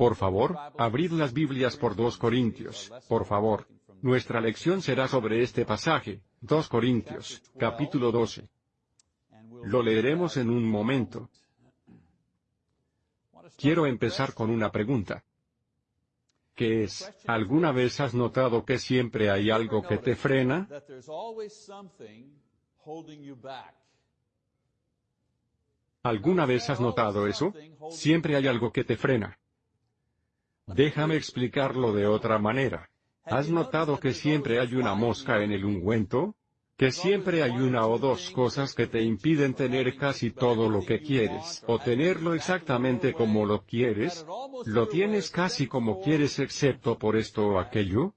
Por favor, abrid las Biblias por 2 Corintios, por favor. Nuestra lección será sobre este pasaje, 2 Corintios, capítulo 12. Lo leeremos en un momento. Quiero empezar con una pregunta. ¿Qué es? ¿Alguna vez has notado que siempre hay algo que te frena? ¿Alguna vez has notado eso? Siempre hay algo que te frena. Déjame explicarlo de otra manera. ¿Has notado que siempre hay una mosca en el ungüento? que siempre hay una o dos cosas que te impiden tener casi todo lo que quieres, o tenerlo exactamente como lo quieres, lo tienes casi como quieres excepto por esto o aquello.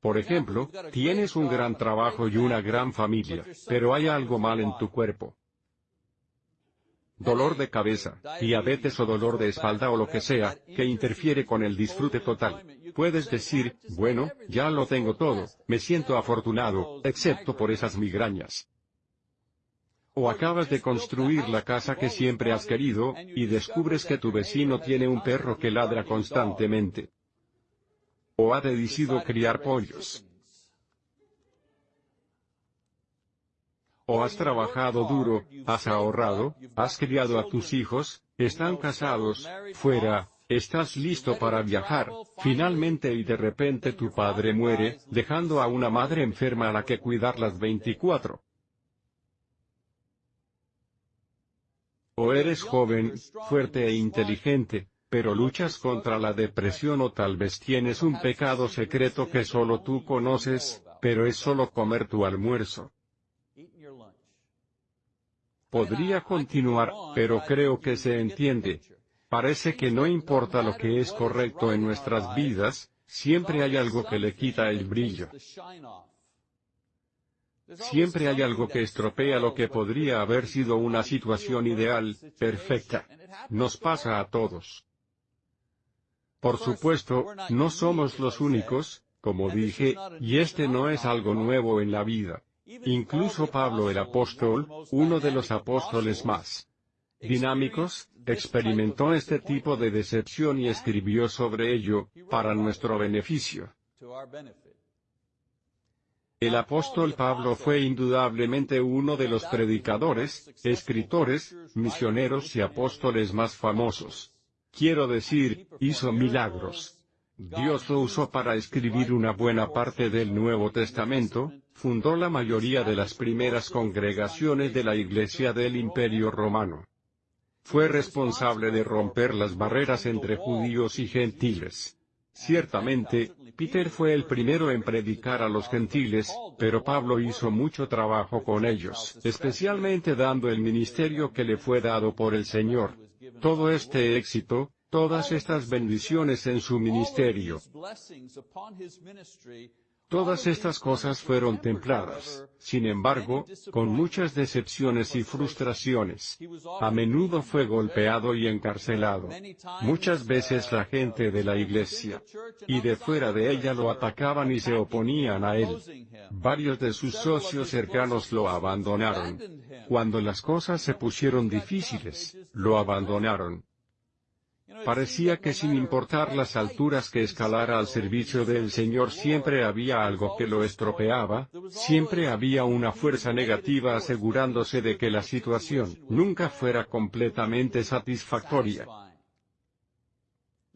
Por ejemplo, tienes un gran trabajo y una gran familia, pero hay algo mal en tu cuerpo dolor de cabeza, diabetes o dolor de espalda o lo que sea, que interfiere con el disfrute total. Puedes decir, bueno, ya lo tengo todo, me siento afortunado, excepto por esas migrañas. O acabas de construir la casa que siempre has querido, y descubres que tu vecino tiene un perro que ladra constantemente. O ha decidido criar pollos. O has trabajado duro, has ahorrado, has criado a tus hijos, están casados, fuera, estás listo para viajar, finalmente y de repente tu padre muere, dejando a una madre enferma a la que cuidar las 24. O eres joven, fuerte e inteligente, pero luchas contra la depresión o tal vez tienes un pecado secreto que solo tú conoces, pero es solo comer tu almuerzo. Podría continuar, pero creo que se entiende. Parece que no importa lo que es correcto en nuestras vidas, siempre hay algo que le quita el brillo. Siempre hay algo que estropea lo que podría haber sido una situación ideal, perfecta. Nos pasa a todos. Por supuesto, no somos los únicos, como dije, y este no es algo nuevo en la vida. Incluso Pablo el apóstol, uno de los apóstoles más dinámicos, experimentó este tipo de decepción y escribió sobre ello, para nuestro beneficio. El apóstol Pablo fue indudablemente uno de los predicadores, escritores, misioneros y apóstoles más famosos. Quiero decir, hizo milagros. Dios lo usó para escribir una buena parte del Nuevo Testamento, fundó la mayoría de las primeras congregaciones de la Iglesia del Imperio Romano. Fue responsable de romper las barreras entre judíos y gentiles. Ciertamente, Peter fue el primero en predicar a los gentiles, pero Pablo hizo mucho trabajo con ellos, especialmente dando el ministerio que le fue dado por el Señor. Todo este éxito, todas estas bendiciones en su ministerio, Todas estas cosas fueron templadas, sin embargo, con muchas decepciones y frustraciones. A menudo fue golpeado y encarcelado. Muchas veces la gente de la iglesia y de fuera de ella lo atacaban y se oponían a él. Varios de sus socios cercanos lo abandonaron. Cuando las cosas se pusieron difíciles, lo abandonaron. Parecía que sin importar las alturas que escalara al servicio del Señor siempre había algo que lo estropeaba, siempre había una fuerza negativa asegurándose de que la situación nunca fuera completamente satisfactoria.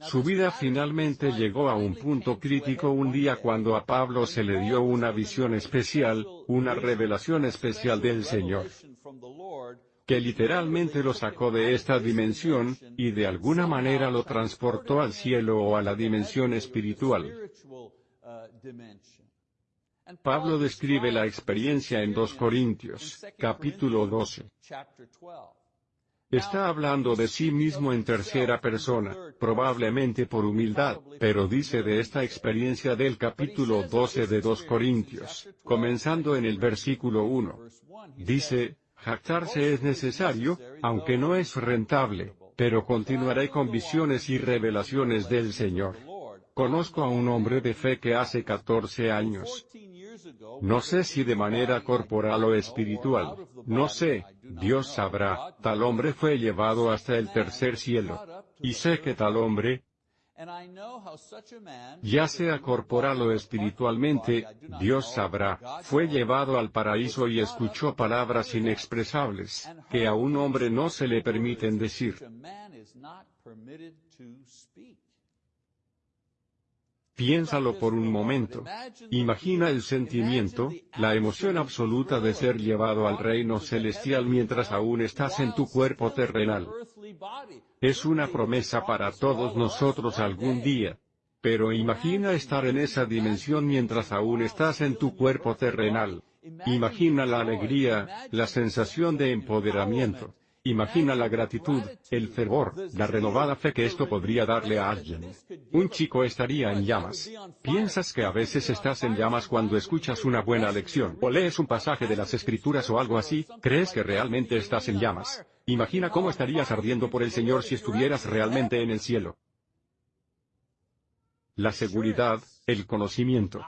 Su vida finalmente llegó a un punto crítico un día cuando a Pablo se le dio una visión especial, una revelación especial del Señor que literalmente lo sacó de esta dimensión, y de alguna manera lo transportó al cielo o a la dimensión espiritual. Pablo describe la experiencia en 2 Corintios, capítulo 12. Está hablando de sí mismo en tercera persona, probablemente por humildad, pero dice de esta experiencia del capítulo 12 de 2 Corintios, comenzando en el versículo 1. Dice, Jactarse es necesario, aunque no es rentable, pero continuaré con visiones y revelaciones del Señor. Conozco a un hombre de fe que hace 14 años. No sé si de manera corporal o espiritual, no sé, Dios sabrá, tal hombre fue llevado hasta el tercer cielo. Y sé que tal hombre, Ya sea corporal o espiritualmente, Dios sabrá, fue llevado al paraíso y escuchó palabras inexpresables, que a un hombre no se le permiten decir. Piénsalo por un momento. Imagina el sentimiento, la emoción absoluta de ser llevado al reino celestial mientras aún estás en tu cuerpo terrenal. Es una promesa para todos nosotros algún día. Pero imagina estar en esa dimensión mientras aún estás en tu cuerpo terrenal. Imagina la alegría, la sensación de empoderamiento. Imagina la gratitud, el fervor, la renovada fe que esto podría darle a alguien. Un chico estaría en llamas. ¿Piensas que a veces estás en llamas cuando escuchas una buena lección o lees un pasaje de las escrituras o algo así? ¿Crees que realmente estás en llamas? Imagina cómo estarías ardiendo por el Señor si estuvieras realmente en el cielo. La seguridad, el conocimiento.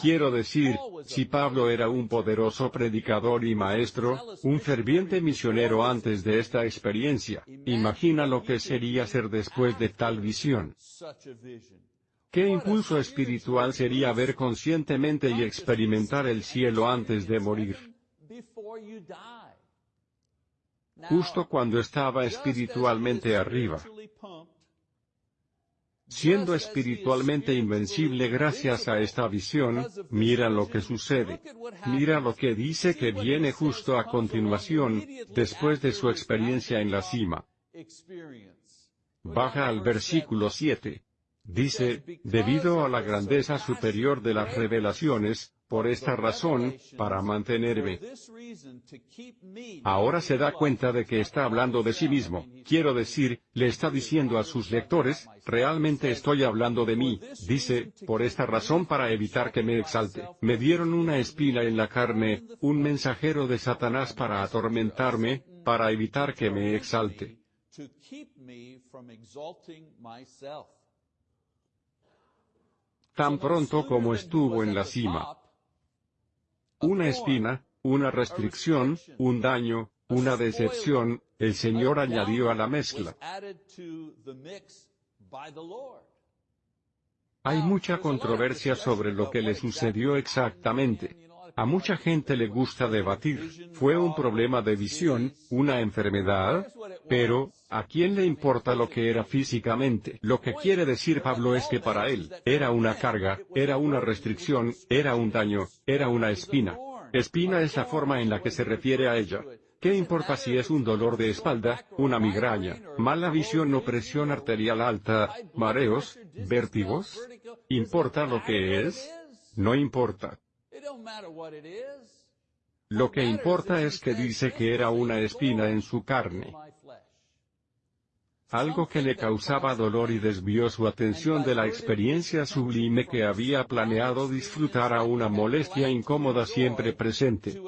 Quiero decir, si Pablo era un poderoso predicador y maestro, un ferviente misionero antes de esta experiencia, imagina lo que sería ser después de tal visión. ¿Qué impulso espiritual sería ver conscientemente y experimentar el cielo antes de morir? Justo cuando estaba espiritualmente arriba, Siendo espiritualmente invencible gracias a esta visión, mira lo que sucede. Mira lo que dice que viene justo a continuación, después de su experiencia en la cima. Baja al versículo 7. Dice, debido a la grandeza superior de las revelaciones, por esta razón, para mantenerme. Ahora se da cuenta de que está hablando de sí mismo, quiero decir, le está diciendo a sus lectores, realmente estoy hablando de mí, dice, por esta razón para evitar que me exalte. Me dieron una espina en la carne, un mensajero de Satanás para atormentarme, para evitar que me exalte. Tan pronto como estuvo en la cima, una espina, una restricción, un daño, una decepción, el Señor añadió a la mezcla. Hay mucha controversia sobre lo que le sucedió exactamente. A mucha gente le gusta debatir, fue un problema de visión, una enfermedad, pero, ¿a quién le importa lo que era físicamente? Lo que quiere decir Pablo es que para él, era una carga, era una restricción, era un daño, era una espina. Espina es la forma en la que se refiere a ella. ¿Qué importa si es un dolor de espalda, una migraña, mala visión o presión arterial alta, mareos, vértigos? ¿Importa lo que es? No importa. Lo que importa es que dice que era una espina en su carne. Algo que le causaba dolor y desvió su atención de la experiencia sublime que había planeado disfrutar a una molestia incómoda siempre presente.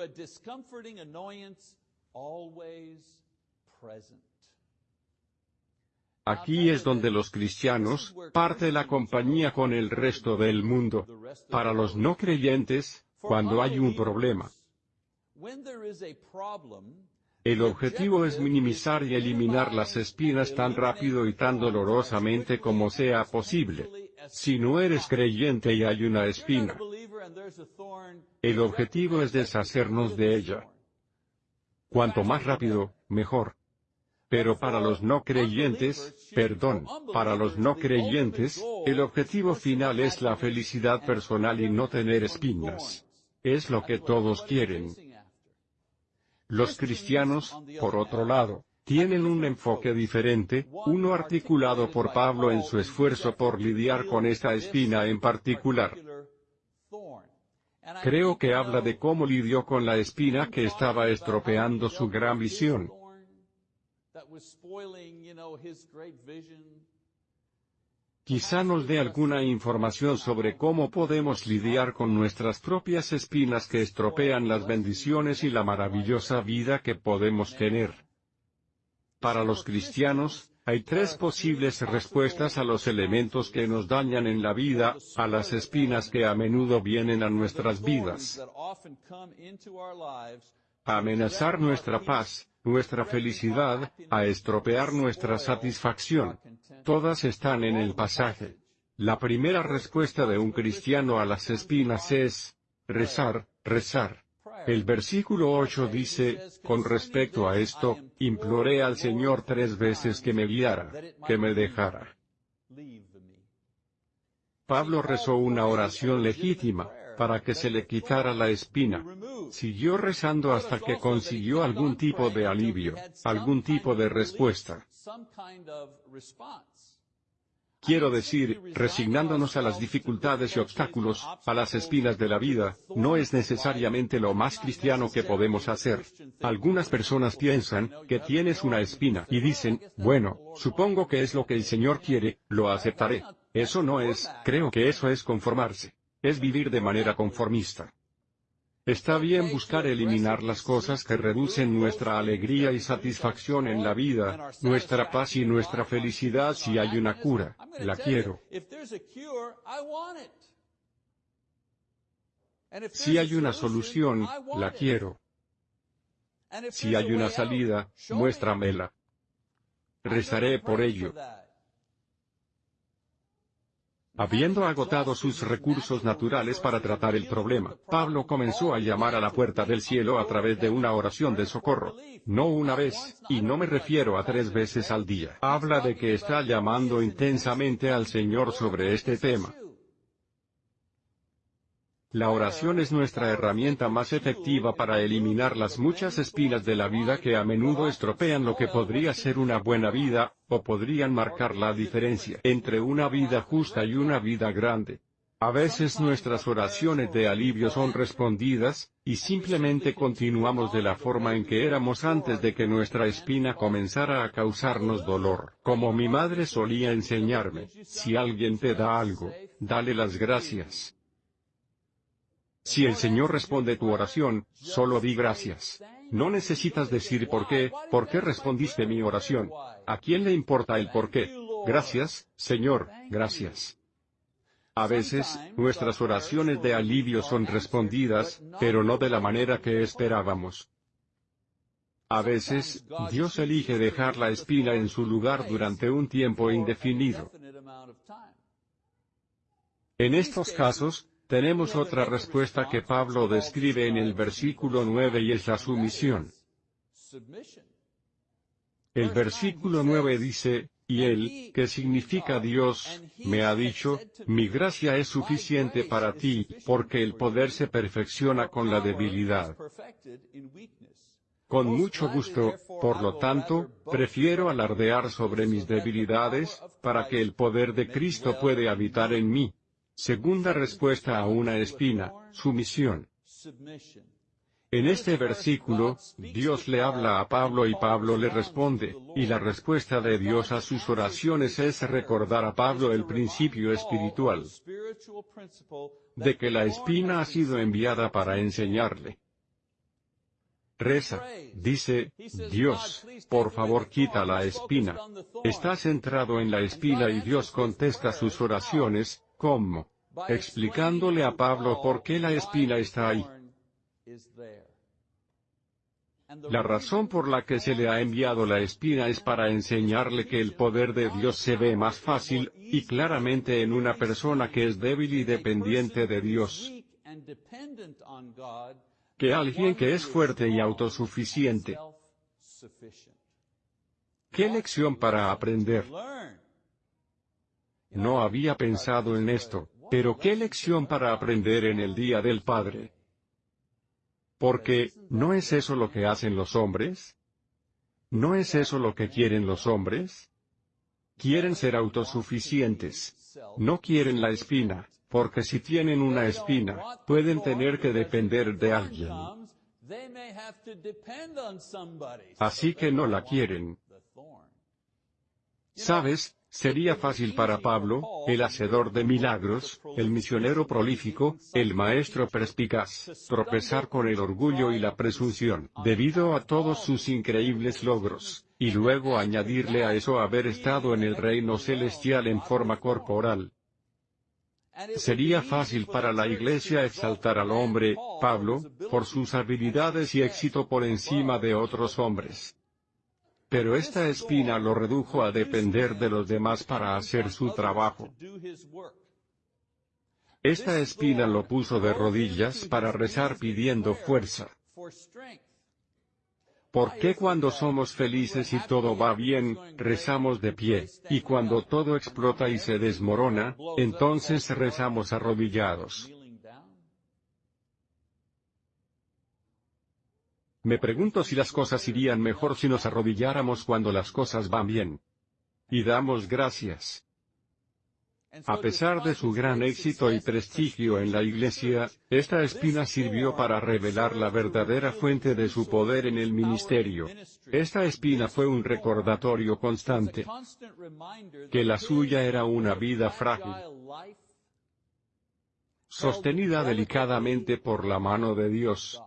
Aquí es donde los cristianos, parte la compañía con el resto del mundo. Para los no creyentes, cuando hay un problema. El objetivo es minimizar y eliminar las espinas tan rápido y tan dolorosamente como sea posible. Si no eres creyente y hay una espina, el objetivo es deshacernos de ella. Cuanto más rápido, mejor. Pero para los no creyentes, perdón, para los no creyentes, el objetivo final es la felicidad personal y no tener espinas. Es lo que todos quieren. Los cristianos, por otro lado, tienen un enfoque diferente, uno articulado por Pablo en su esfuerzo por lidiar con esta espina en particular. Creo que habla de cómo lidió con la espina que estaba estropeando su gran visión. Quizá nos dé alguna información sobre cómo podemos lidiar con nuestras propias espinas que estropean las bendiciones y la maravillosa vida que podemos tener. Para los cristianos, hay tres posibles respuestas a los elementos que nos dañan en la vida, a las espinas que a menudo vienen a nuestras vidas. amenazar nuestra paz, nuestra felicidad, a estropear nuestra satisfacción. Todas están en el pasaje. La primera respuesta de un cristiano a las espinas es, rezar, rezar. El versículo 8 dice, con respecto a esto, imploré al Señor tres veces que me guiara, que me dejara. Pablo rezó una oración legítima, para que se le quitara la espina. Siguió rezando hasta que consiguió algún tipo de alivio, algún tipo de respuesta. Quiero decir, resignándonos a las dificultades y obstáculos, a las espinas de la vida, no es necesariamente lo más cristiano que podemos hacer. Algunas personas piensan, que tienes una espina, y dicen, bueno, supongo que es lo que el Señor quiere, lo aceptaré. Eso no es, creo que eso es conformarse es vivir de manera conformista. Está bien buscar eliminar las cosas que reducen nuestra alegría y satisfacción en la vida, nuestra paz y nuestra felicidad si hay una cura, la quiero. Si hay una solución, la quiero. Si hay una salida, muéstramela. Rezaré por ello. Habiendo agotado sus recursos naturales para tratar el problema, Pablo comenzó a llamar a la puerta del cielo a través de una oración de socorro. No una vez, y no me refiero a tres veces al día. Habla de que está llamando intensamente al Señor sobre este tema. La oración es nuestra herramienta más efectiva para eliminar las muchas espinas de la vida que a menudo estropean lo que podría ser una buena vida, o podrían marcar la diferencia entre una vida justa y una vida grande. A veces nuestras oraciones de alivio son respondidas, y simplemente continuamos de la forma en que éramos antes de que nuestra espina comenzara a causarnos dolor. Como mi madre solía enseñarme, si alguien te da algo, dale las gracias. Si el Señor responde tu oración, solo di gracias. No necesitas decir por qué, por qué respondiste mi oración. ¿A quién le importa el por qué? Gracias, Señor, gracias. A veces, nuestras oraciones de alivio son respondidas, pero no de la manera que esperábamos. A veces, Dios elige dejar la espina en su lugar durante un tiempo indefinido. En estos casos, tenemos otra respuesta que Pablo describe en el versículo 9 y es la sumisión. El versículo 9 dice, y él, que significa Dios, me ha dicho, mi gracia es suficiente para ti, porque el poder se perfecciona con la debilidad. Con mucho gusto, por lo tanto, prefiero alardear sobre mis debilidades, para que el poder de Cristo puede habitar en mí. Segunda respuesta a una espina, sumisión. En este versículo, Dios le habla a Pablo y Pablo le responde, y la respuesta de Dios a sus oraciones es recordar a Pablo el principio espiritual de que la espina ha sido enviada para enseñarle. Reza, dice, Dios, por favor quita la espina. Está centrado en la espina y Dios contesta sus oraciones, ¿Cómo? Explicándole a Pablo por qué la espina está ahí. La razón por la que se le ha enviado la espina es para enseñarle que el poder de Dios se ve más fácil, y claramente en una persona que es débil y dependiente de Dios, que alguien que es fuerte y autosuficiente. ¿Qué lección para aprender? No había pensado en esto, pero qué lección para aprender en el Día del Padre. Porque, ¿no es eso lo que hacen los hombres? ¿No es eso lo que quieren los hombres? Quieren ser autosuficientes. No quieren la espina, porque si tienen una espina, pueden tener que depender de alguien. Así que no la quieren. ¿Sabes? Sería fácil para Pablo, el hacedor de milagros, el misionero prolífico, el maestro perspicaz, tropezar con el orgullo y la presunción, debido a todos sus increíbles logros, y luego añadirle a eso haber estado en el reino celestial en forma corporal. Sería fácil para la iglesia exaltar al hombre, Pablo, por sus habilidades y éxito por encima de otros hombres. Pero esta espina lo redujo a depender de los demás para hacer su trabajo. Esta espina lo puso de rodillas para rezar pidiendo fuerza. ¿Por qué cuando somos felices y todo va bien, rezamos de pie, y cuando todo explota y se desmorona, entonces rezamos arrodillados? Me pregunto si las cosas irían mejor si nos arrodilláramos cuando las cosas van bien. Y damos gracias. A pesar de su gran éxito y prestigio en la Iglesia, esta espina sirvió para revelar la verdadera fuente de su poder en el ministerio. Esta espina fue un recordatorio constante que la suya era una vida frágil, sostenida delicadamente por la mano de Dios.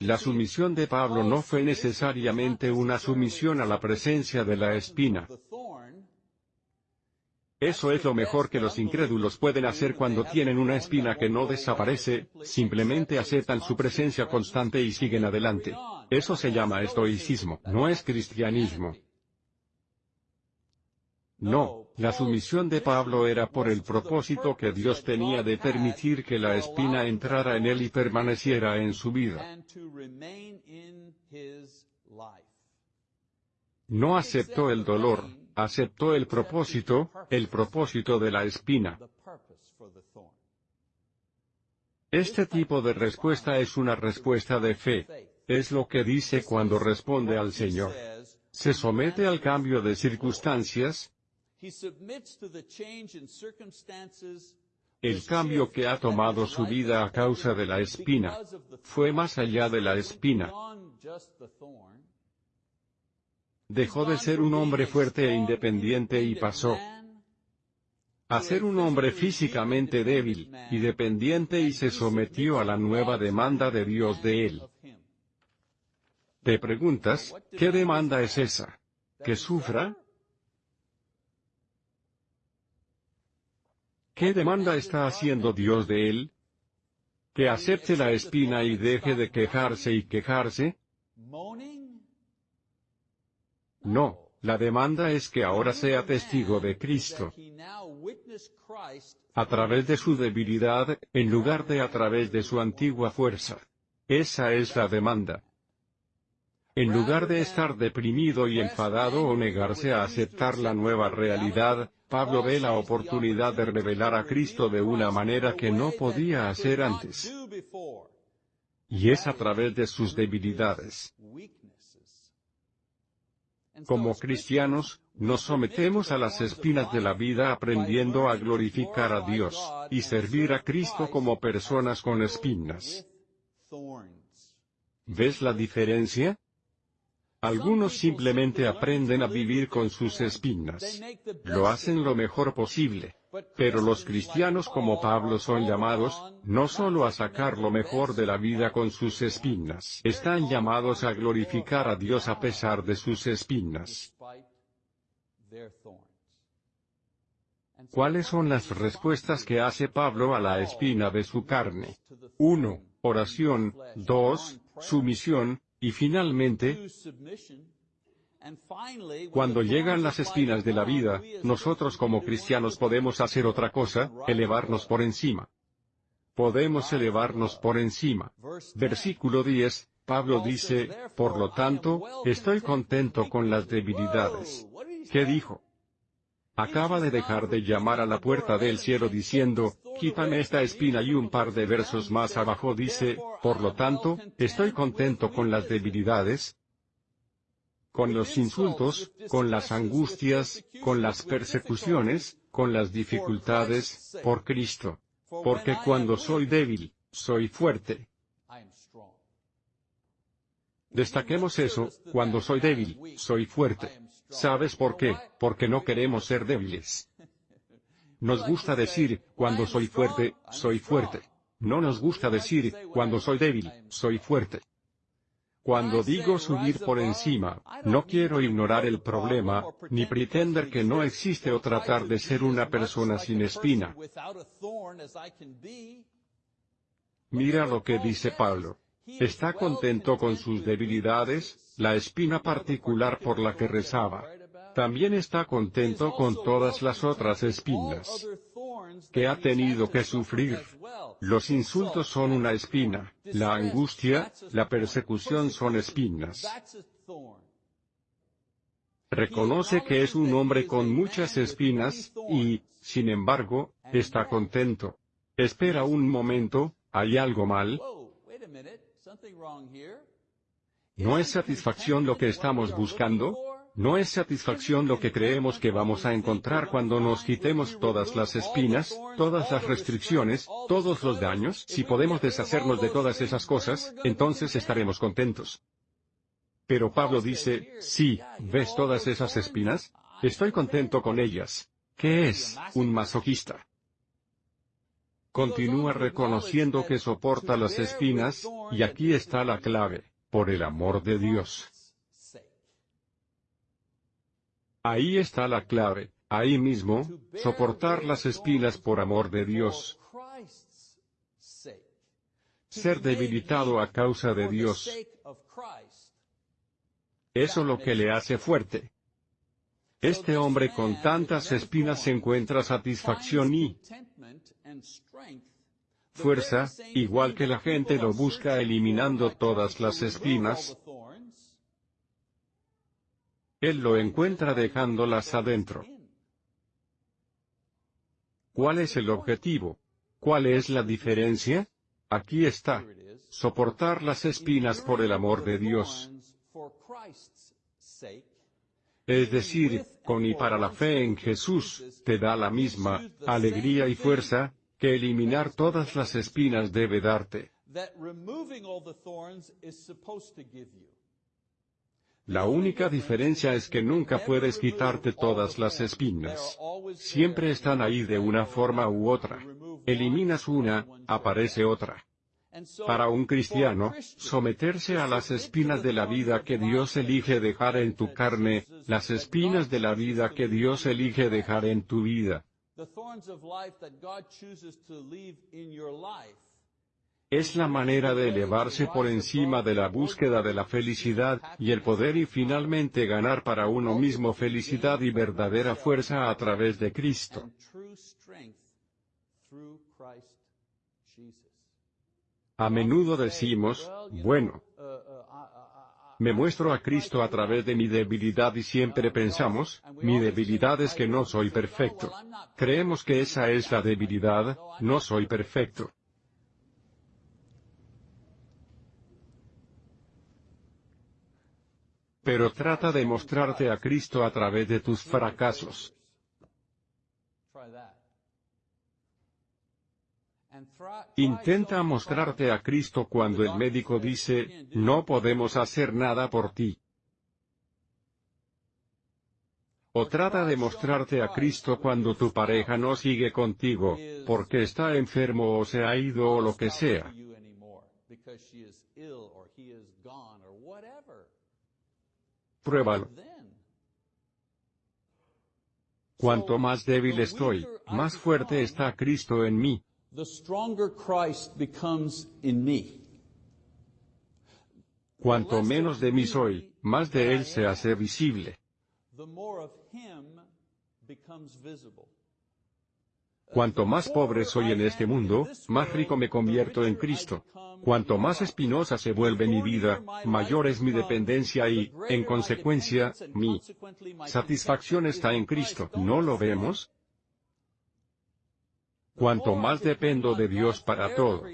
La sumisión de Pablo no fue necesariamente una sumisión a la presencia de la espina. Eso es lo mejor que los incrédulos pueden hacer cuando tienen una espina que no desaparece, simplemente aceptan su presencia constante y siguen adelante. Eso se llama estoicismo, no es cristianismo. No, la sumisión de Pablo era por el propósito que Dios tenía de permitir que la espina entrara en él y permaneciera en su vida. No aceptó el dolor, aceptó el propósito, el propósito de la espina. Este tipo de respuesta es una respuesta de fe. Es lo que dice cuando responde al Señor. Se somete al cambio de circunstancias. El cambio que ha tomado su vida a causa de la espina fue más allá de la espina. Dejó de ser un hombre fuerte e independiente y pasó a ser un hombre físicamente débil, y dependiente y se sometió a la nueva demanda de Dios de él. Te preguntas, ¿qué demanda es esa? ¿Que sufra? ¿Qué demanda está haciendo Dios de él? ¿Que acepte la espina y deje de quejarse y quejarse? No, la demanda es que ahora sea testigo de Cristo. A través de su debilidad, en lugar de a través de su antigua fuerza. Esa es la demanda. En lugar de estar deprimido y enfadado o negarse a aceptar la nueva realidad, Pablo ve la oportunidad de revelar a Cristo de una manera que no podía hacer antes. Y es a través de sus debilidades. Como cristianos, nos sometemos a las espinas de la vida aprendiendo a glorificar a Dios, y servir a Cristo como personas con espinas. ¿Ves la diferencia? Algunos simplemente aprenden a vivir con sus espinas. Lo hacen lo mejor posible. Pero los cristianos como Pablo son llamados, no solo a sacar lo mejor de la vida con sus espinas, están llamados a glorificar a Dios a pesar de sus espinas. ¿Cuáles son las respuestas que hace Pablo a la espina de su carne? 1. Oración. 2. Sumisión. Y finalmente, cuando llegan las espinas de la vida, nosotros como cristianos podemos hacer otra cosa, elevarnos por encima. Podemos elevarnos por encima. Versículo 10, Pablo dice, por lo tanto, estoy contento con las debilidades. ¿Qué dijo? Acaba de dejar de llamar a la puerta del cielo diciendo, quítame esta espina y un par de versos más abajo dice, por lo tanto, estoy contento con las debilidades, con los insultos, con las angustias, con las persecuciones, con las dificultades, por Cristo. Porque cuando soy débil, soy fuerte. Destaquemos eso, cuando soy débil, soy fuerte. ¿Sabes por qué? Porque no queremos ser débiles. Nos gusta decir, cuando soy fuerte, soy fuerte. No nos gusta decir, cuando soy débil, soy fuerte. Cuando digo subir por encima, no quiero ignorar el problema, ni pretender que no existe o tratar de ser una persona sin espina. Mira lo que dice Pablo. Está contento con sus debilidades, la espina particular por la que rezaba. También está contento con todas las otras espinas que ha tenido que sufrir. Los insultos son una espina, la angustia, la persecución son espinas. Reconoce que es un hombre con muchas espinas, y, sin embargo, está contento. Espera un momento, ¿hay algo mal? ¿No es satisfacción lo que estamos buscando? ¿No es satisfacción lo que creemos que vamos a encontrar cuando nos quitemos todas las espinas, todas las restricciones, todos los daños? Si podemos deshacernos de todas esas cosas, entonces estaremos contentos. Pero Pablo dice, sí, ¿ves todas esas espinas? Estoy contento con ellas. ¿Qué es, un masoquista? Continúa reconociendo que soporta las espinas, y aquí está la clave, por el amor de Dios. Ahí está la clave, ahí mismo, soportar las espinas por amor de Dios. Ser debilitado a causa de Dios. Eso lo que le hace fuerte. Este hombre con tantas espinas encuentra satisfacción y fuerza, igual que la gente lo busca eliminando todas las espinas, él lo encuentra dejándolas adentro. ¿Cuál es el objetivo? ¿Cuál es la diferencia? Aquí está. Soportar las espinas por el amor de Dios. Es decir, con y para la fe en Jesús, te da la misma alegría y fuerza, que eliminar todas las espinas debe darte. La única diferencia es que nunca puedes quitarte todas las espinas. Siempre están ahí de una forma u otra. Eliminas una, aparece otra. Para un cristiano, someterse a las espinas de la vida que Dios elige dejar en tu carne, las espinas de la vida que Dios elige dejar en tu vida, es la manera de elevarse por encima de la búsqueda de la felicidad, y el poder y finalmente ganar para uno mismo felicidad y verdadera fuerza a través de Cristo. A menudo decimos, bueno, me muestro a Cristo a través de mi debilidad y siempre pensamos, mi debilidad es que no soy perfecto. Creemos que esa es la debilidad, no soy perfecto. pero trata de mostrarte a Cristo a través de tus fracasos. Intenta mostrarte a Cristo cuando el médico dice, no podemos hacer nada por ti. O trata de mostrarte a Cristo cuando tu pareja no sigue contigo, porque está enfermo o se ha ido o lo que sea. Pruébalo. Cuanto más débil estoy, más fuerte está Cristo en mí. Cuanto menos de mí soy, más de Él se hace visible. Cuanto más pobre soy en este mundo, más rico me convierto en Cristo. Cuanto más espinosa se vuelve mi vida, mayor es mi dependencia y, en consecuencia, mi satisfacción está en Cristo. ¿No lo vemos? Cuanto más dependo de Dios para todo,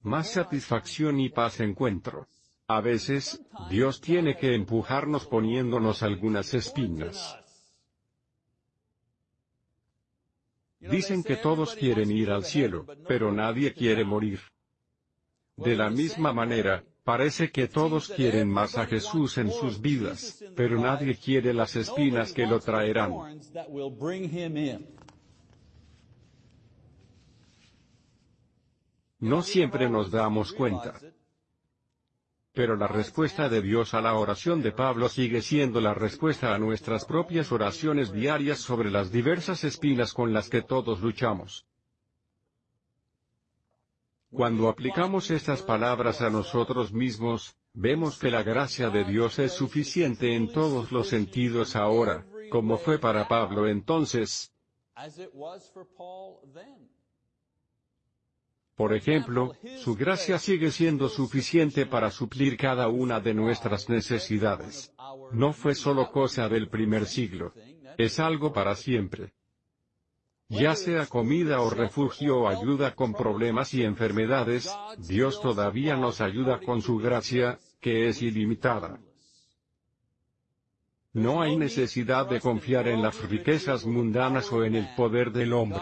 más satisfacción y paz encuentro. A veces, Dios tiene que empujarnos poniéndonos algunas espinas. Dicen que todos quieren ir al cielo, pero nadie quiere morir. De la misma manera, parece que todos quieren más a Jesús en sus vidas, pero nadie quiere las espinas que lo traerán. No siempre nos damos cuenta. Pero la respuesta de Dios a la oración de Pablo sigue siendo la respuesta a nuestras propias oraciones diarias sobre las diversas espinas con las que todos luchamos. Cuando aplicamos estas palabras a nosotros mismos, vemos que la gracia de Dios es suficiente en todos los sentidos ahora, como fue para Pablo entonces. Por ejemplo, su gracia sigue siendo suficiente para suplir cada una de nuestras necesidades. No fue solo cosa del primer siglo. Es algo para siempre. Ya sea comida o refugio o ayuda con problemas y enfermedades, Dios todavía nos ayuda con su gracia, que es ilimitada. No hay necesidad de confiar en las riquezas mundanas o en el poder del hombre.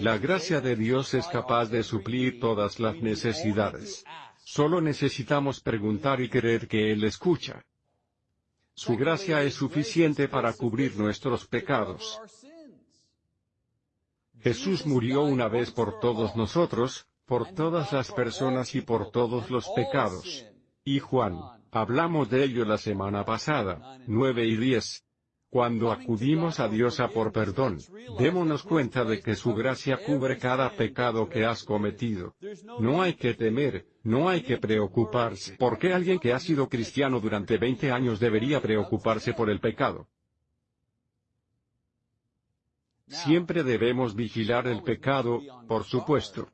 La gracia de Dios es capaz de suplir todas las necesidades. Solo necesitamos preguntar y creer que Él escucha. Su gracia es suficiente para cubrir nuestros pecados. Jesús murió una vez por todos nosotros, por todas las personas y por todos los pecados. Y Juan, hablamos de ello la semana pasada, 9 y 10. Cuando acudimos a Dios a por perdón, démonos cuenta de que su gracia cubre cada pecado que has cometido. No hay que temer, no hay que preocuparse. ¿Por qué alguien que ha sido cristiano durante 20 años debería preocuparse por el pecado? Siempre debemos vigilar el pecado, por supuesto.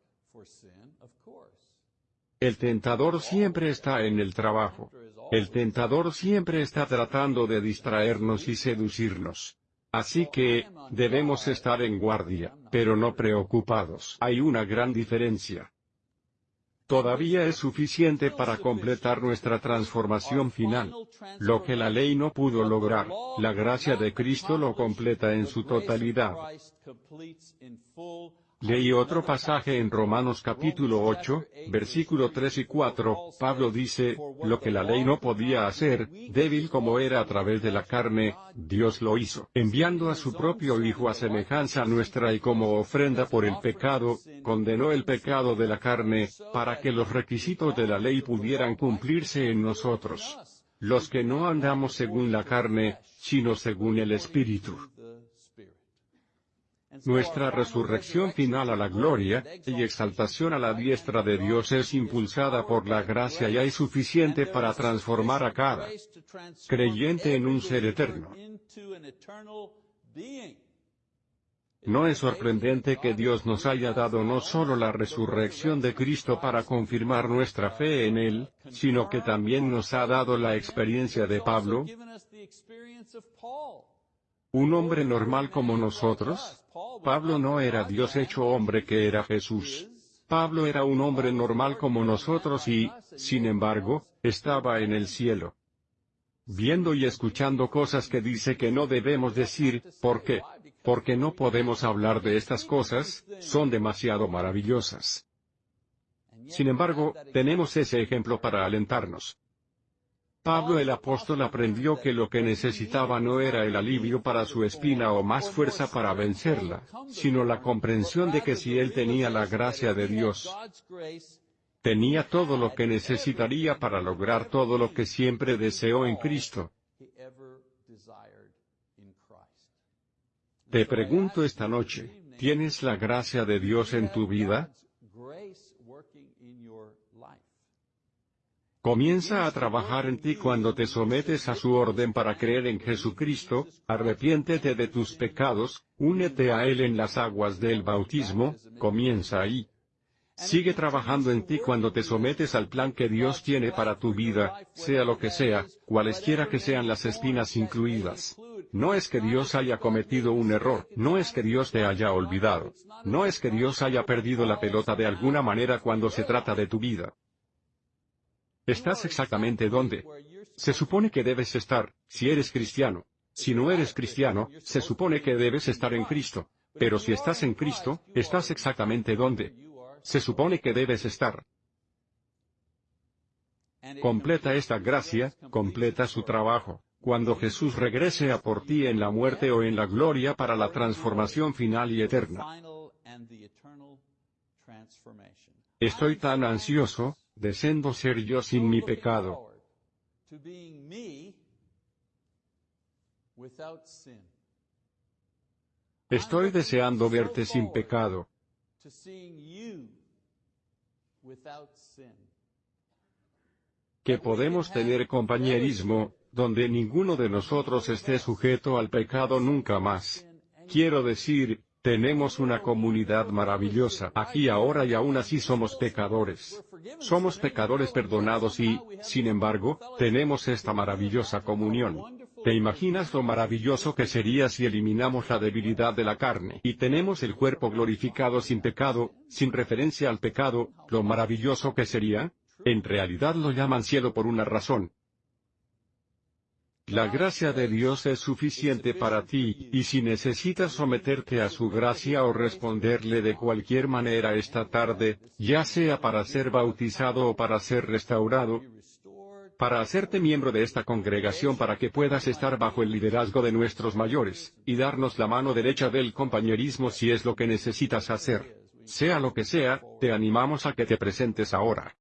El tentador siempre está en el trabajo. El tentador siempre está tratando de distraernos y seducirnos. Así que, debemos estar en guardia, pero no preocupados. Hay una gran diferencia. Todavía es suficiente para completar nuestra transformación final. Lo que la ley no pudo lograr, la gracia de Cristo lo completa en su totalidad. Leí otro pasaje en Romanos capítulo 8, versículo 3 y 4, Pablo dice, lo que la ley no podía hacer, débil como era a través de la carne, Dios lo hizo, enviando a su propio Hijo a semejanza nuestra y como ofrenda por el pecado, condenó el pecado de la carne, para que los requisitos de la ley pudieran cumplirse en nosotros. Los que no andamos según la carne, sino según el Espíritu. Nuestra resurrección final a la gloria, y exaltación a la diestra de Dios es impulsada por la gracia y hay suficiente para transformar a cada creyente en un ser eterno. No es sorprendente que Dios nos haya dado no solo la resurrección de Cristo para confirmar nuestra fe en Él, sino que también nos ha dado la experiencia de Pablo, un hombre normal como nosotros, Pablo no era Dios hecho hombre que era Jesús. Pablo era un hombre normal como nosotros y, sin embargo, estaba en el cielo. Viendo y escuchando cosas que dice que no debemos decir, ¿por qué? Porque no podemos hablar de estas cosas, son demasiado maravillosas. Sin embargo, tenemos ese ejemplo para alentarnos. Pablo el apóstol aprendió que lo que necesitaba no era el alivio para su espina o más fuerza para vencerla, sino la comprensión de que si él tenía la gracia de Dios, tenía todo lo que necesitaría para lograr todo lo que siempre deseó en Cristo. Te pregunto esta noche, ¿tienes la gracia de Dios en tu vida? Comienza a trabajar en ti cuando te sometes a su orden para creer en Jesucristo, arrepiéntete de tus pecados, únete a Él en las aguas del bautismo, comienza ahí. Sigue trabajando en ti cuando te sometes al plan que Dios tiene para tu vida, sea lo que sea, cualesquiera que sean las espinas incluidas. No es que Dios haya cometido un error, no es que Dios te haya olvidado, no es que Dios haya perdido la pelota de alguna manera cuando se trata de tu vida. Estás exactamente donde se supone que debes estar, si eres cristiano. Si no eres cristiano, se supone que debes estar en Cristo. Pero si estás en Cristo, estás exactamente donde se supone que debes estar. Completa esta gracia, completa su trabajo, cuando Jesús regrese a por ti en la muerte o en la gloria para la transformación final y eterna. Estoy tan ansioso, Descendo ser yo sin mi pecado. Estoy deseando verte sin pecado. Que podemos tener compañerismo, donde ninguno de nosotros esté sujeto al pecado nunca más. Quiero decir, tenemos una comunidad maravillosa aquí ahora y aún así somos pecadores. Somos pecadores perdonados y, sin embargo, tenemos esta maravillosa comunión. ¿Te imaginas lo maravilloso que sería si eliminamos la debilidad de la carne y tenemos el cuerpo glorificado sin pecado, sin referencia al pecado, lo maravilloso que sería? En realidad lo llaman cielo por una razón, la gracia de Dios es suficiente para ti, y si necesitas someterte a su gracia o responderle de cualquier manera esta tarde, ya sea para ser bautizado o para ser restaurado, para hacerte miembro de esta congregación para que puedas estar bajo el liderazgo de nuestros mayores, y darnos la mano derecha del compañerismo si es lo que necesitas hacer. Sea lo que sea, te animamos a que te presentes ahora.